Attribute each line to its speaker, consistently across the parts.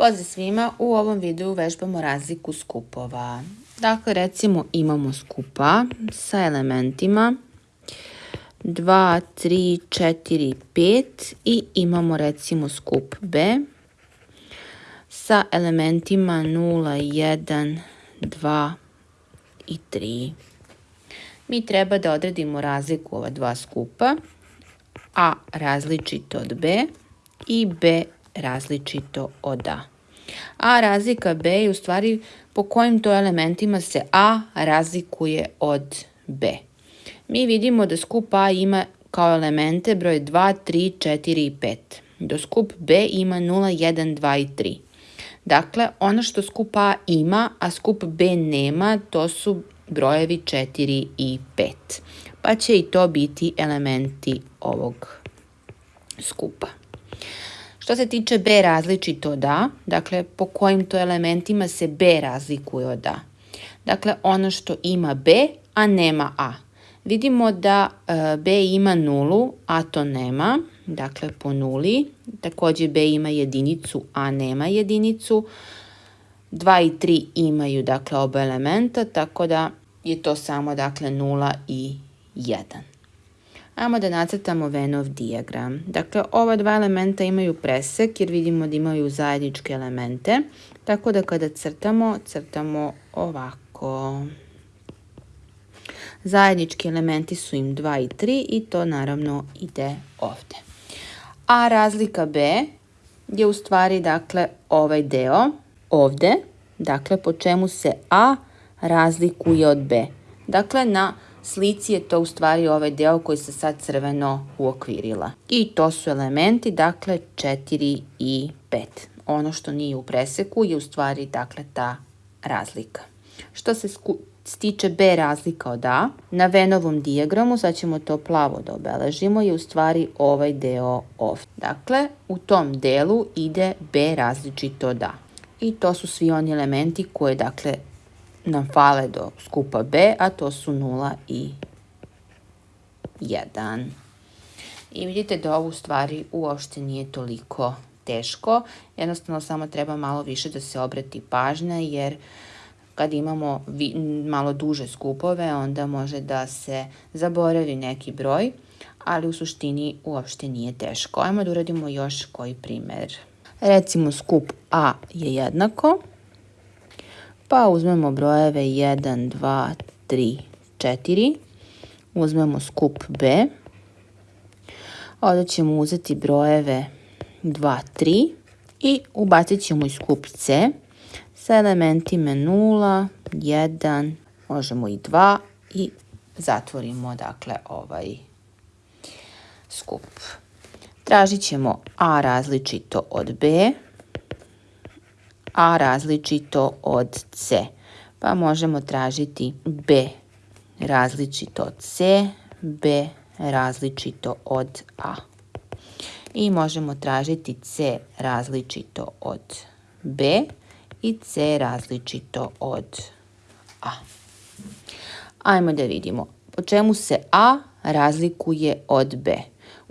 Speaker 1: Pozdrav svima, u ovom videu vežbamo razliku skupova. Dakle, recimo imamo skupa sa elementima 2, 3, 4, 5 i imamo recimo skup B sa elementima 0, 1, 2 i 3. Mi treba da odredimo razliku ova dva skupa, A različito od B i B različito od A. A razlika B je u stvari po kojim to elementima se A razlikuje od B. Mi vidimo da skup A ima kao elemente broj 2, 3, 4 i 5. Do skup B ima 0, 1, 2 i 3. Dakle, ono što skup A ima, a skup B nema, to su brojevi 4 i 5. Pa će i to biti elementi ovog skupa. Što se tiče B različito od A, dakle po kojim to elementima se B razlikuje od A. Dakle, ono što ima B, a nema A. Vidimo da e, B ima nulu, a to nema, dakle po nuli. Također B ima jedinicu, a nema jedinicu. 2 i 3 imaju dakle oba elementa, tako da je to samo dakle 0 i 1. Ajmo da nacrtamo Venov dijagram. Dakle, ova dva elementa imaju presek jer vidimo da imaju zajedničke elemente. Tako da kada crtamo, crtamo ovako. Zajednički elementi su im 2 i 3 i to naravno ide ovde. A razlika B je u stvari dakle ovaj deo ovde, dakle po čemu se A razlikuje od B. Dakle na slici je to u stvari ovaj deo koji se sad crveno uokvirila. I to su elementi, dakle 4 i 5. Ono što nije u preseku je u stvari dakle ta razlika. Što se stiče B razlika od A, na Venovom dijagramu, sad ćemo to plavo da obeležimo, je u stvari ovaj deo ovdje. Dakle, u tom delu ide B različito od A. I to su svi oni elementi koje, dakle, nam fale do skupa B, a to su 0 i 1. I vidite da ovo u stvari uopšte nije toliko teško, jednostavno samo treba malo više da se obrati pažnja jer kad imamo malo duže skupove onda može da se zaboravi neki broj, ali u suštini uopšte nije teško. Ajmo da uradimo još koji primer. Recimo skup A je jednako pa uzmemo brojeve 1, 2, 3, 4. Uzmemo skup B. Ovdje ćemo uzeti brojeve 2, 3 i ubacit ćemo i skup C sa elementima 0, 1, možemo i 2 i zatvorimo dakle ovaj skup. Tražit ćemo A različito od B. A različito od C. Pa možemo tražiti B različito od C, B različito od A. I možemo tražiti C različito od B i C različito od A. Ajmo da vidimo po čemu se A razlikuje od B.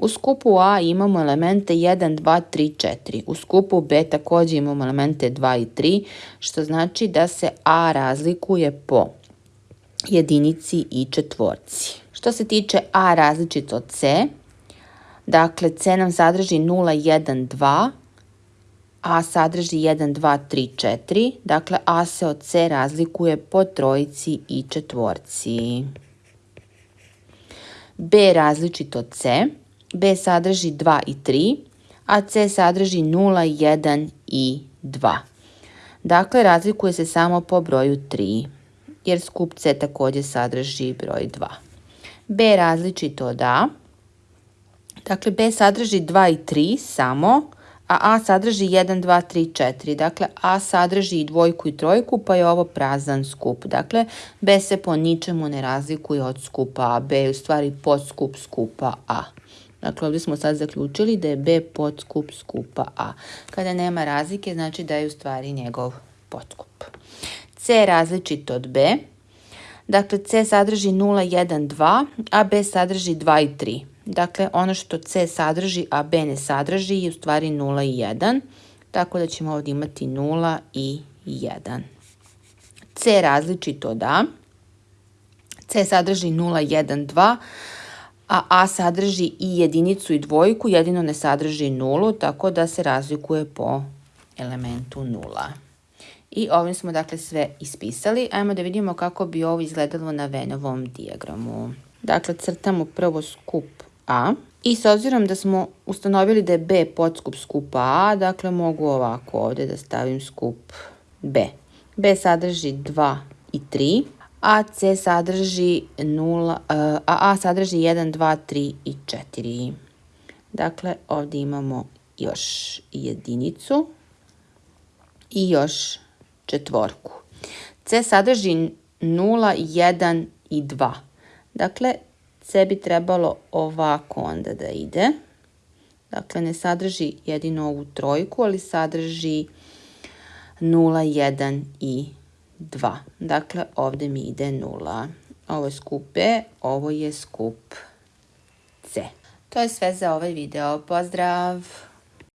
Speaker 1: U skupu A imamo elemente 1, 2, 3, 4. U skupu B također imamo elemente 2 i 3, što znači da se A razlikuje po jedinici i četvorci. Što se tiče A različito od C, dakle C nam sadrži 0, 1, 2, A sadrži 1, 2, 3, 4, dakle A se od C razlikuje po trojici i četvorci. B različito C, B sadrži 2 i 3, a C sadrži 0, 1 i 2. Dakle, razlikuje se samo po broju 3, jer skup C također sadrži broj 2. B različito od A. Dakle, B sadrži 2 i 3 samo, a A sadrži 1, 2, 3, 4. Dakle, A sadrži i dvojku i trojku, pa je ovo prazan skup. Dakle, B se po ničemu ne razlikuje od skupa A. B je u stvari podskup skupa A. Dakle, ovdje smo sad zaključili da je B podskup skupa A. Kada nema razlike, znači da je u stvari njegov podskup. C je različit od B. Dakle, C sadrži 0, 1, 2, a B sadrži 2 i 3. Dakle, ono što C sadrži, a B ne sadrži je u stvari 0 i 1. tako da ćemo ovdje imati 0 i 1. C različito da. C sadrži 0, 1, 2, a A sadrži i jedinicu i dvojku, jedino ne sadrži nulu, tako da se razlikuje po elementu nula. I ovim smo dakle sve ispisali. Ajmo da vidimo kako bi ovo izgledalo na Venovom dijagramu. Dakle, crtamo prvo skup A. I s obzirom da smo ustanovili da je B podskup skupa A, dakle mogu ovako ovdje da stavim skup B. B sadrži 2 i 3, a C sadrži 0, a A sadrži 1, 2, 3 i 4. Dakle, ovdje imamo još jedinicu i još četvorku. C sadrži 0, 1 i 2. Dakle, C bi trebalo ovako onda da ide. Dakle, ne sadrži jedino ovu trojku, ali sadrži 0, 1 i 2. Dakle, ovdje mi ide 0. Ovo je skup B, ovo je skup C. To je sve za ovaj video. Pozdrav!